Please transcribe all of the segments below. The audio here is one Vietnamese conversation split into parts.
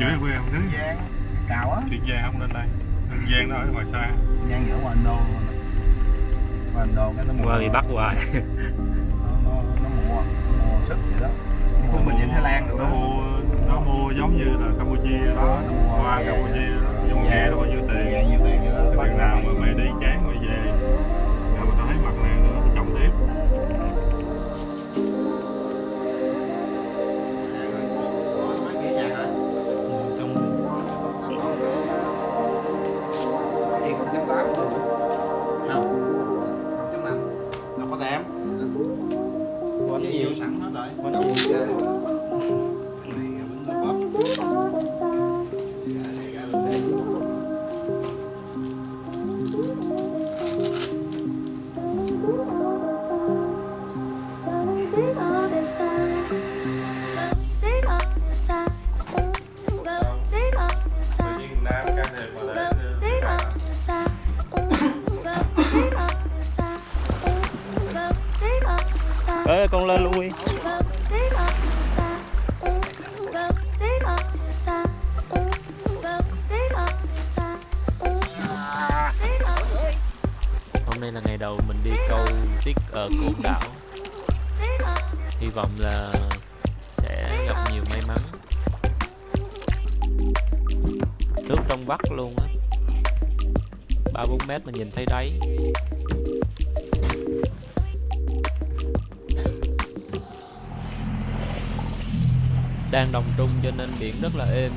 chỗ em quê Tiền chứ Giang Cào á. Tiền Giang không lên đây. Tiền Giang nó ở ngoài xa. Giang ở ngoài Ấn Độ Ngoài Ấn Độ cái nó mua qua bị bắt hoài. Nó, nó, nó mua mua sức vậy đó. Mua mình nhìn Thái Lan được nó mua nó mua giống như là Campuchia đó. Nó mua qua Campuchia đó. Dùng ghe nó bao nhiêu tiền. Ghe nhiêu tiền vậy đó tiền nào mà mày đi chán mày về bắt luôn á. Ba bốn mét mà nhìn thấy đáy. Đang đồng trung cho nên biển rất là êm.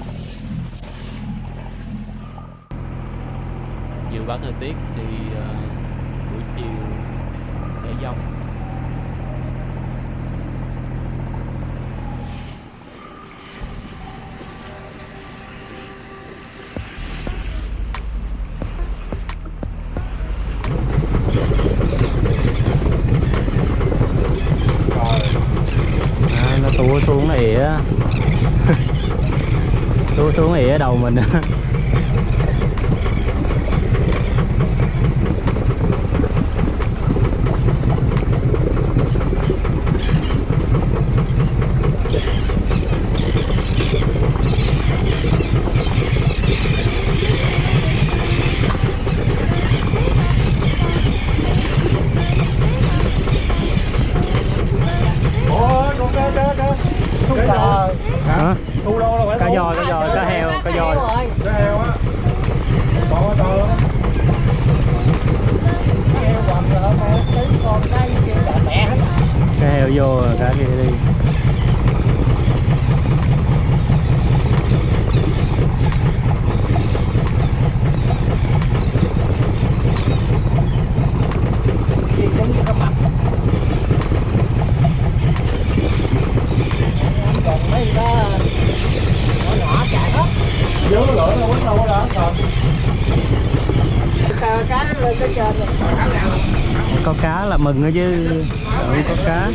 Dự báo thời tiết thì uh, xuống này ở đầu mình á hả cá giò cá giò cá heo cá giò cái heo á to quá to lắm cá heo vô rồi cá kia đi Dướng lửa nó quýnh đâu có đó còn có cá là mừng nữa chứ. Sợ không có cá.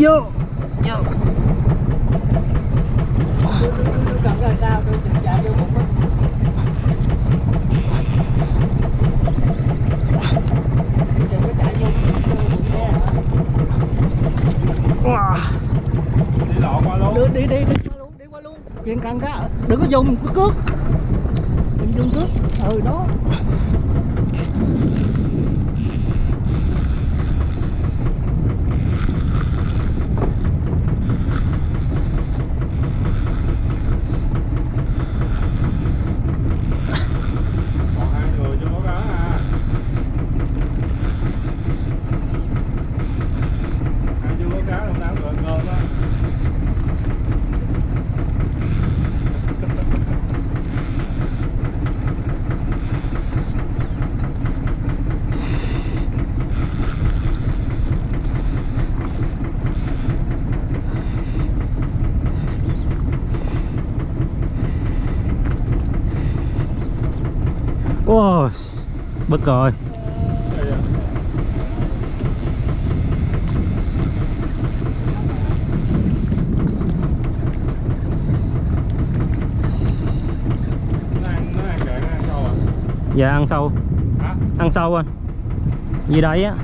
Vô vô Cầm ra sao tôi chạy vô bụng á. Đừng có chạy vô bụng xe. wow. đi lộn qua luôn Đi đi đi đi qua luôn, đi qua luôn. Chuyện cần ra, đừng có dùng cái cước. Đừng dùng cước. Ừ đó. còn hai người chưa có cá à hai chưa có cá đâu nào gần gần á Wow, bất rồi à dạ ăn sâu hả? Ăn sâu anh gì đấy á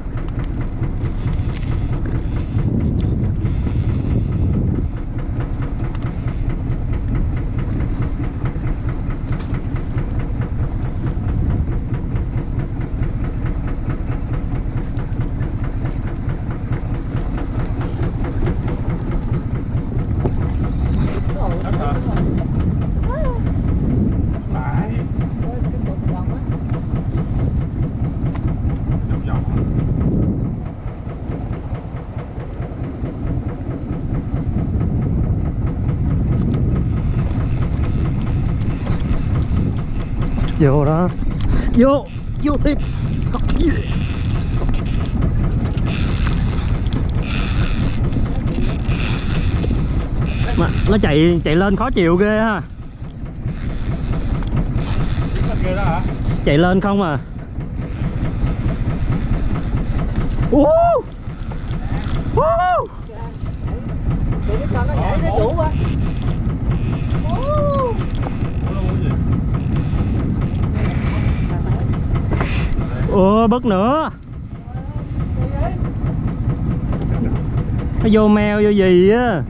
vô đó vô vô tiếp mà nó chạy chạy lên khó chịu ghê ha chạy lên không à Ú! Ú! Đừng có cho nó nhảy nó vũ á. Ủa nó muốn gì? Ủa bớt nữa. Nó vô meo vô gì á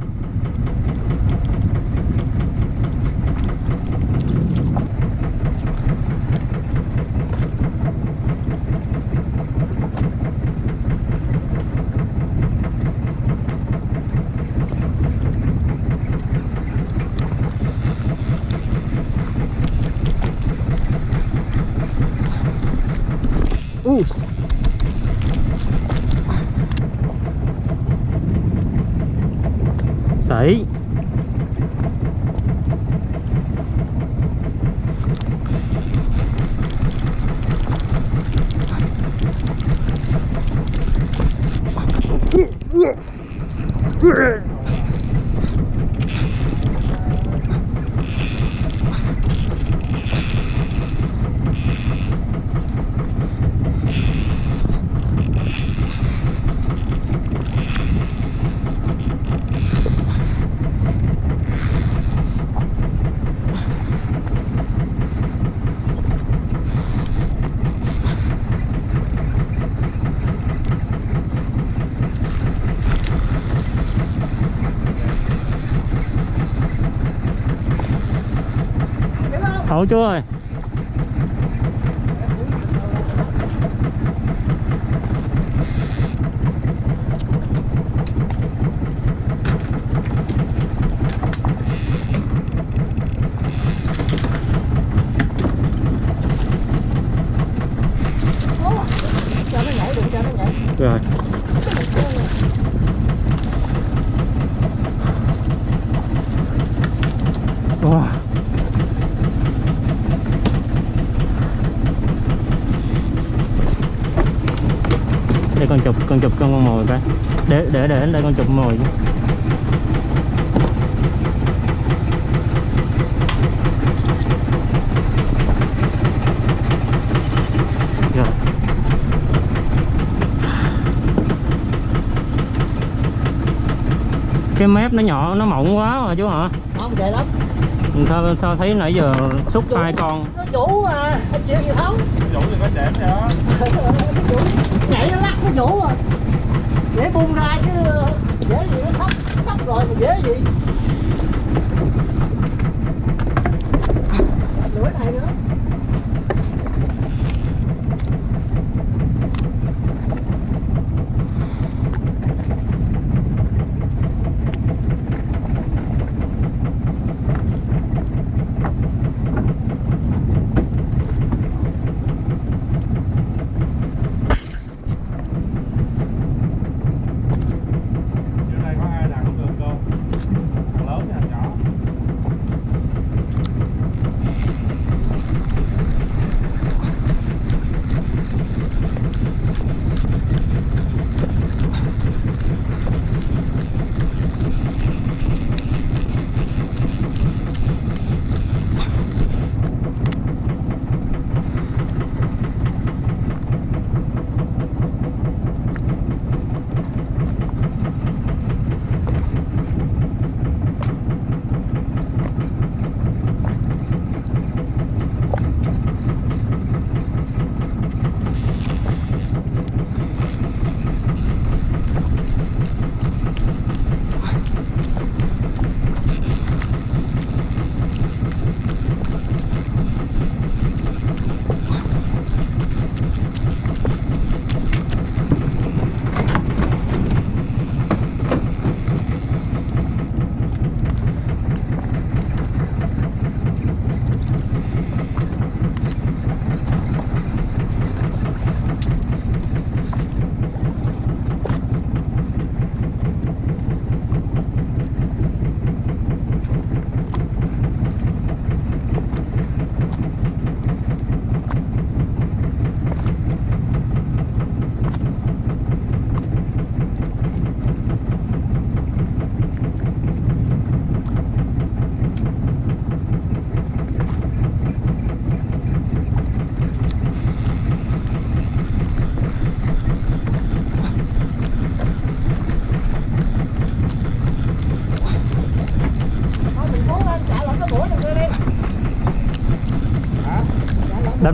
Uh. Sảy. Hậu chú ơi. Rồi wow. để con chụp con chụp con mồi coi để để đây con chụp mồi chứ. Rồi. cái mép nó nhỏ nó mỏng quá mà chú hả? Không vậy lắm. Sao sao thấy nãy giờ xúc hai con? Nó mà anh chịu gì không? Chủ thì có chém vậy đó nhảy nó lắc nó vũ à dễ bung ra chứ dễ gì nó sắp sắp rồi mà dễ gì?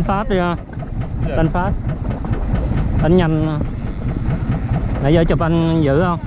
Đánh phát đi ha đánh phát đánh nhanh. Nãy giờ chụp anh giữ không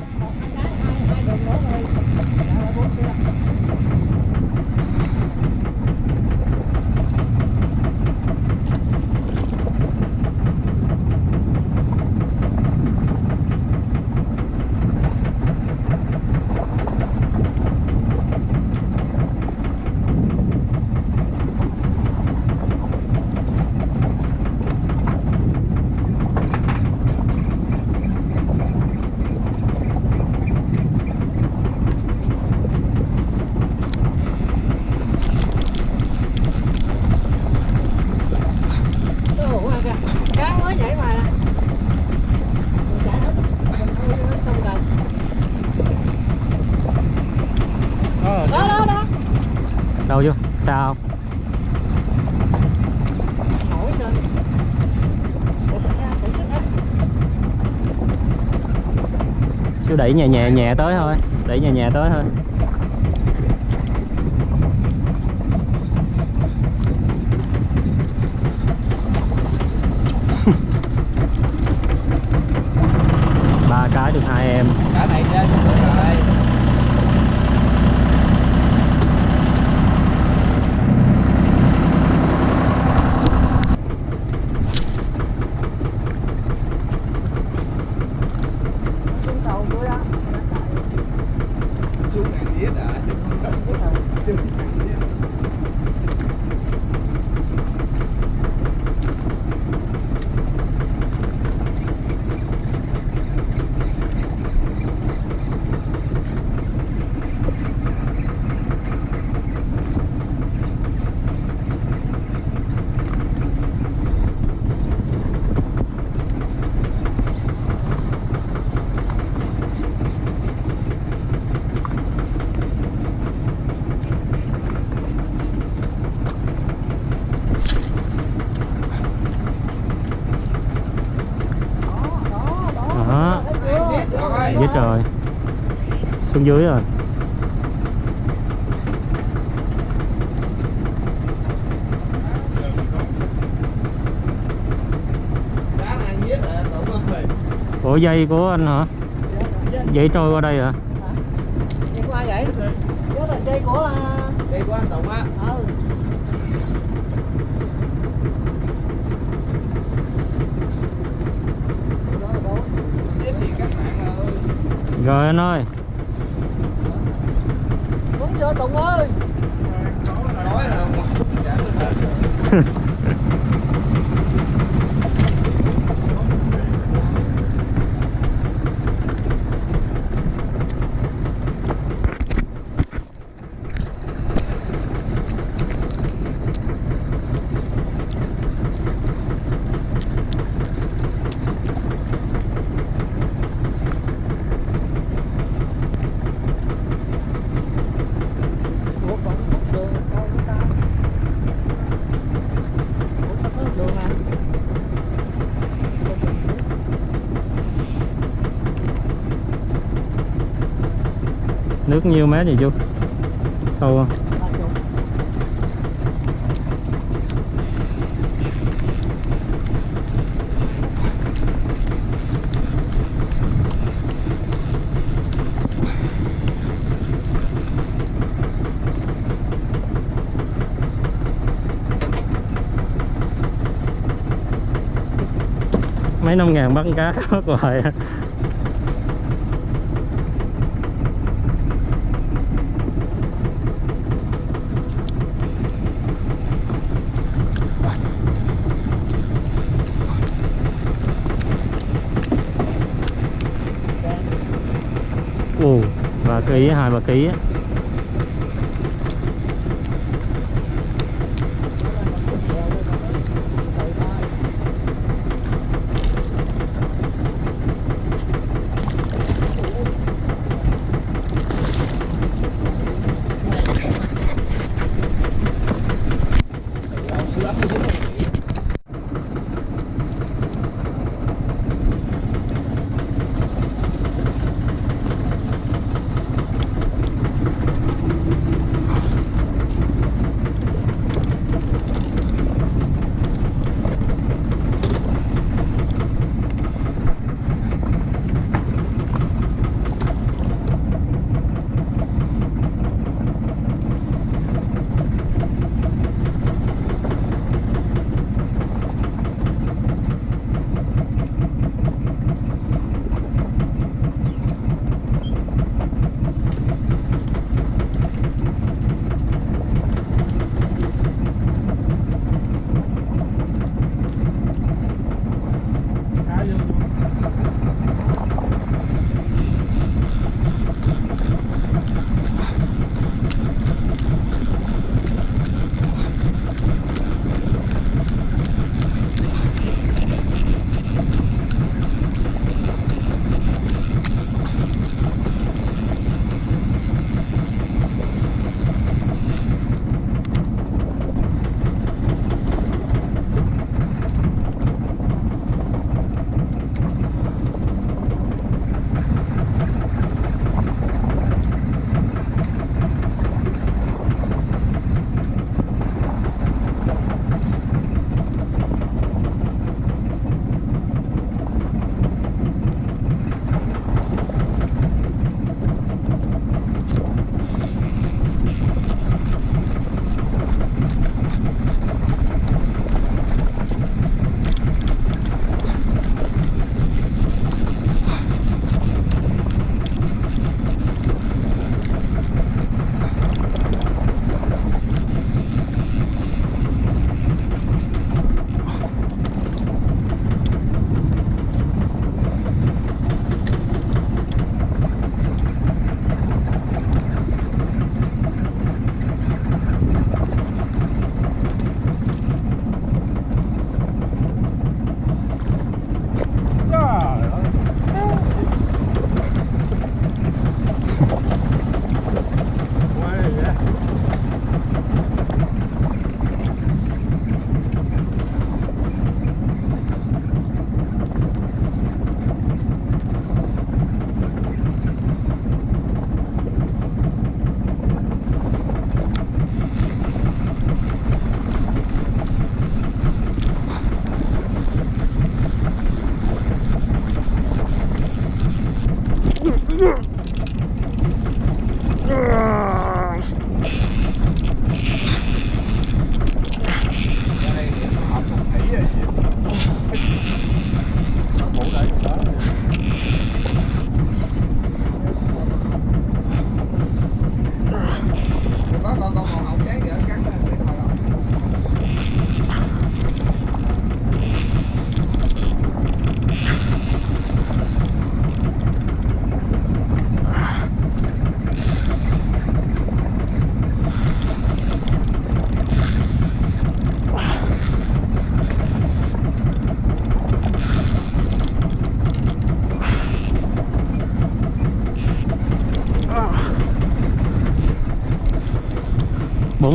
Ồ, qua kìa. Cá mới nhảy ngoài nè. Mình chạy hết. Mình thôi nó không cần. Đó, đó, đó. đâu chưa sao Nổi lên. Để xích ra, để xích ra đẩy nhẹ nhẹ nhẹ tới thôi đẩy nhẹ nhẹ tới thôi ba cái được hai em cả này chơi cũng được rồi Xuống sầu tôi đó. xuống này giết à xuống dưới rồi. Là tụng ơi. ủa dây của anh hả? Dây trôi qua đây hả? Dây của ai vậy? Dây của Đây của anh Tụng á. ừ Đó, đó. Giết thì các bạn ơi. Rồi anh ơi. Đúng chưa tùng ơi Nói là một chả được. ủa còn khúc đường đâu của ta ủa sắp hết đường à nước nhiêu mét vậy chú sâu không? Mấy năm ngàn bắt cá mất hoài à. ồ ba ký hai ba ký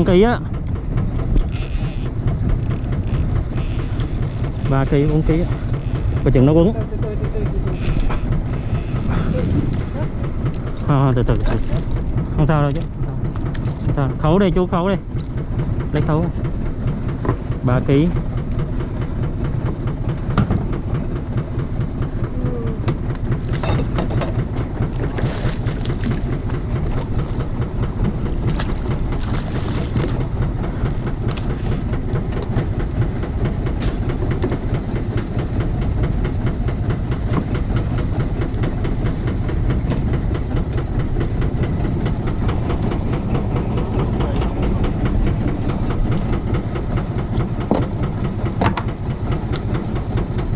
á 4 kg á. 3 kg 4 kg coi chừng nó quấn. À, từ từ từ không sao đâu chứ. Không sao. Khấu đây chú khấu đây lấy khấu. 3 kg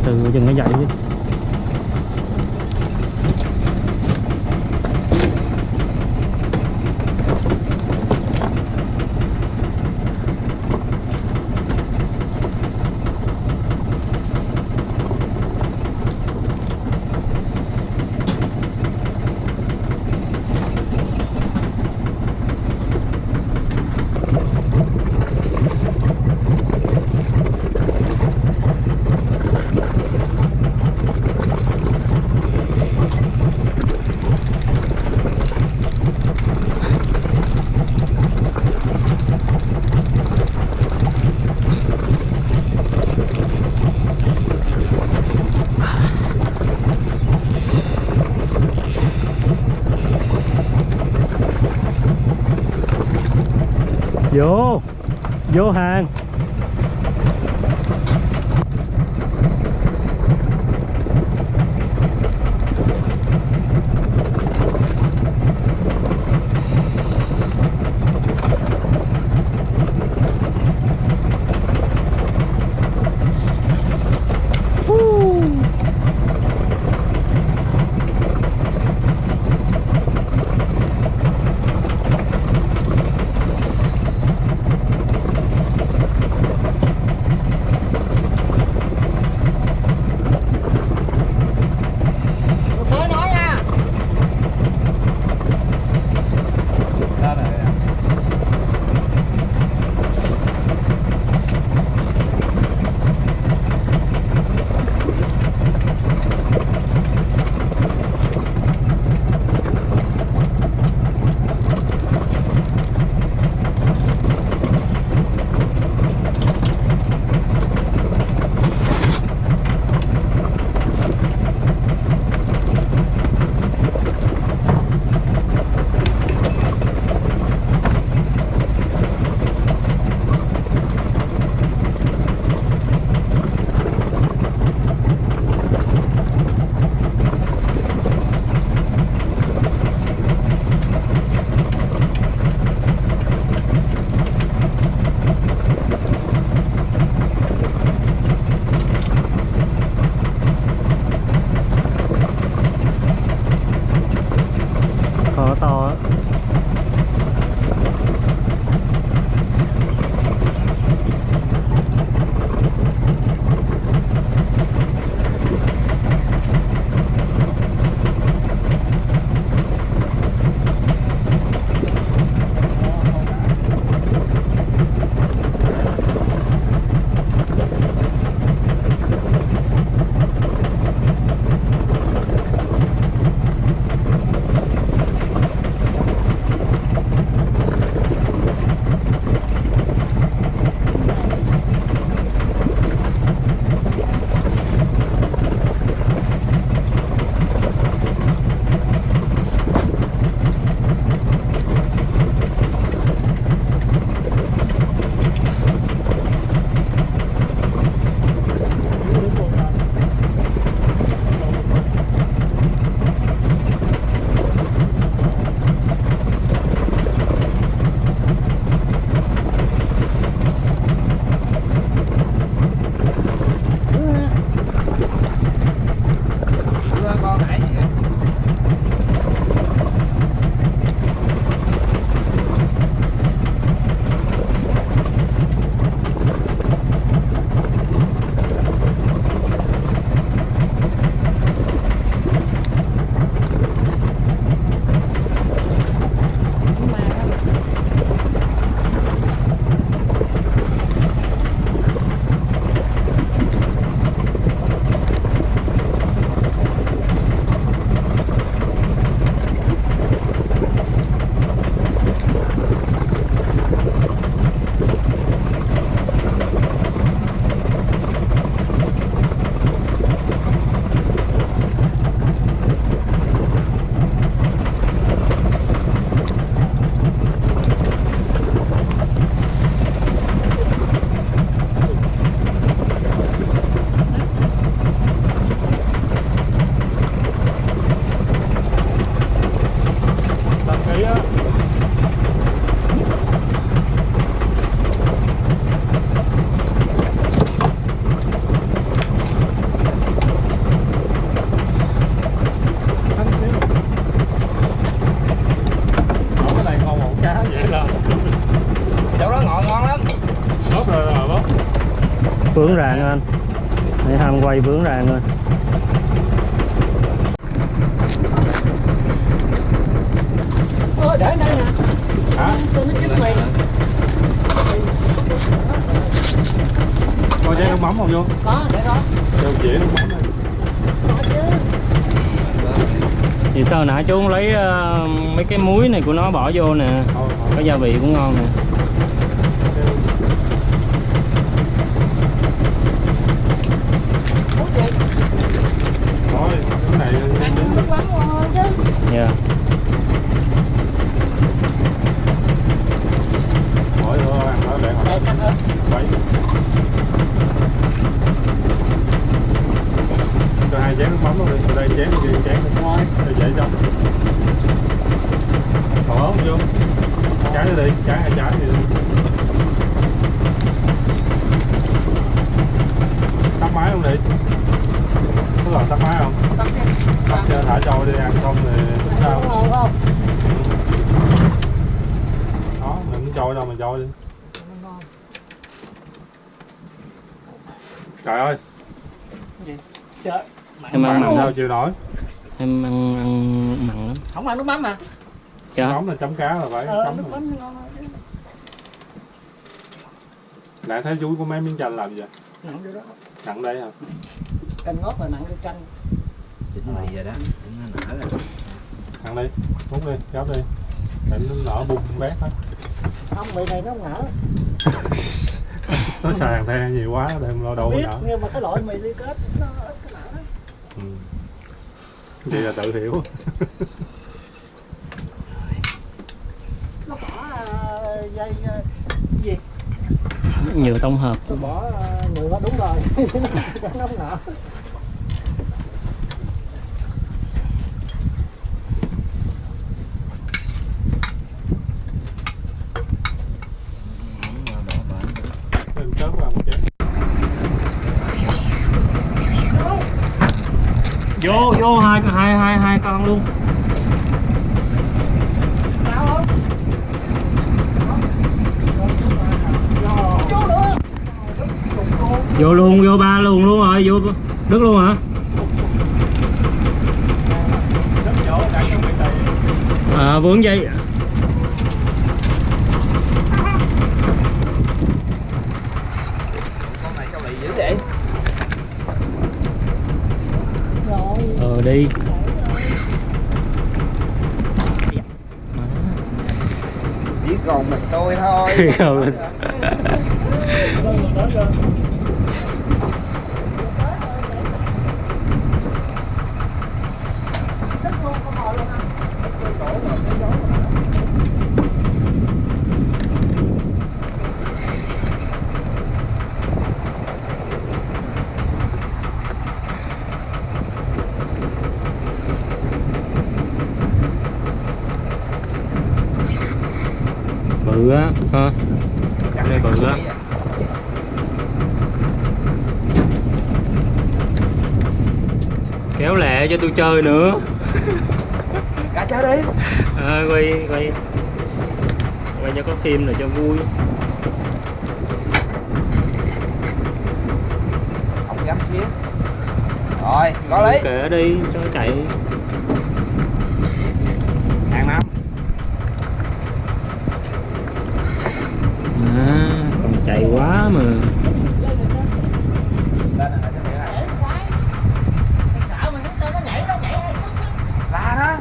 từ chừng nó dậy chứ vô vô hàng mắm không vô Có, để đó. cho dĩa nước mắm này. Có chứ. thì sao nãy chú lấy ờ, mấy cái muối này của nó bỏ vô nè có gia vị cũng ngon nè Muốn gì? thôi cái này Ăn nước mắm ngon chứ. dạ mỗi bữa ăn nó để Để hồi cắt ớt. bảy cho hai chén nước mắm luôn đi từ đây chén kia chén Rồi. để dễ cho còn ớt không vô trái nữa đi trái hai trái thì tắt máy không đi có làm tắt máy không Tắt đi. tắt cho thả trâu đi ăn xong thì tính sao Ăn ngon không? đó mình không trôi đâu mình trôi đi Ngon. trời ơi Trời. em ăn bạn làm mặn sao chịu nổi em ăn ăn mặn lắm Không ăn nước mắm à? dạ nóng là chấm cá là phải Ờ, chấm nước rồi. mắm ngon nãy thấy chú có mấy miếng chanh làm gì vậy Nặng vô đó. nặng đây hả Canh ngót rồi nặng vô chanh. chín mì rồi đó nó nở rồi nặng đi hút đi gắp đi để nó nở bung bét hết Không, mì này nó không nở. nó sàn the nhiều quá đem lo đâu Biết, nở nhưng mà cái loại mì liên kết nó ít cái nở. ừ. Vậy là tự hiểu Nó bỏ ờ, dây ờ, gì? nhiều tổng hợp Tôi bỏ ờ, nhựa đúng rồi. Nó không nở. Lô hai hai hai hai con luôn. Vô luôn, vô ba luôn luôn rồi, vô đứt luôn hả? À vướng dây con này sao bị dữ vậy Rồi. ờ đi. Chỉ còn mình tôi thôi Rồi. bự á ha đây bự á kéo lẹ cho tôi chơi nữa. Cả chơi đi. À, quay quay. Quay cho có phim này cho vui. Không dám xíu. Rồi có lý kệ đi cho nó chạy hàng năm à, còn chạy quá mà lên này sẽ để lại Sợ mà nó cho nó nhảy, nó nhảy hay sức á. la đó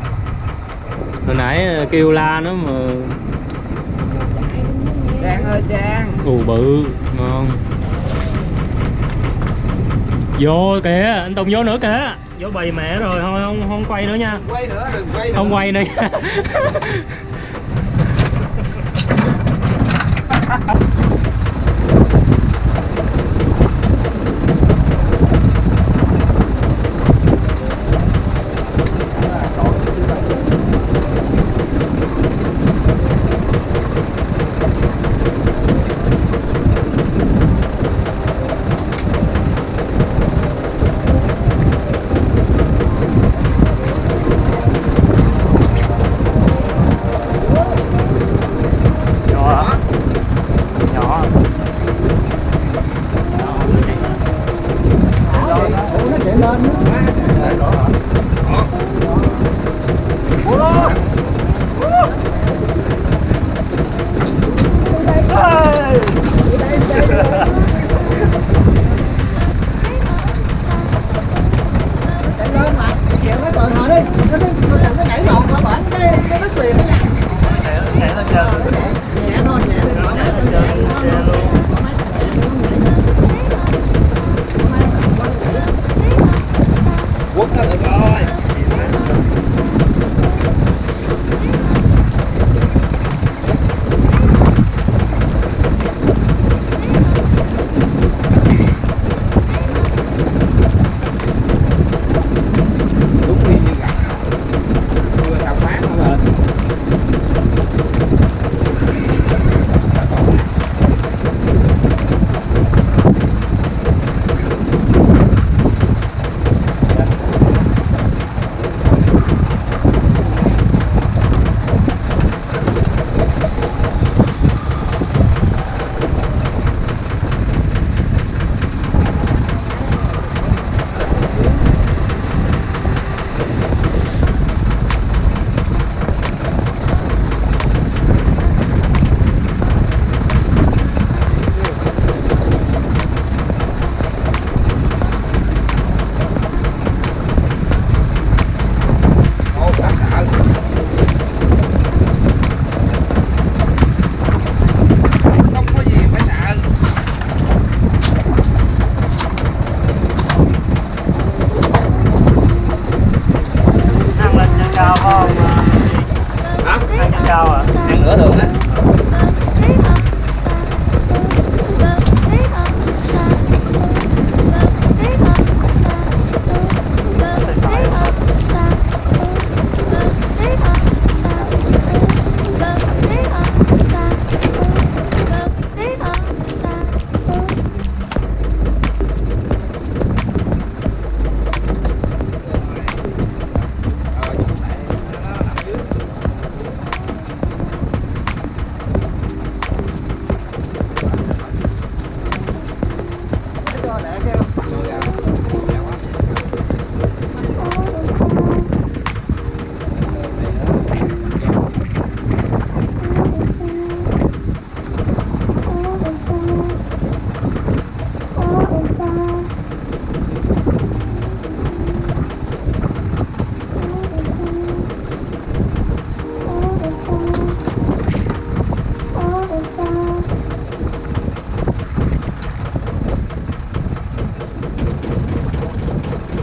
hồi nãy ờ, kêu la nó mà. Trang ơi trang. Ù bự ngon. Vô kìa anh tùng vô nữa kìa. Vô bầy mẹ rồi thôi không không quay nữa nha. Quay nữa đừng quay nữa. Không quay nữa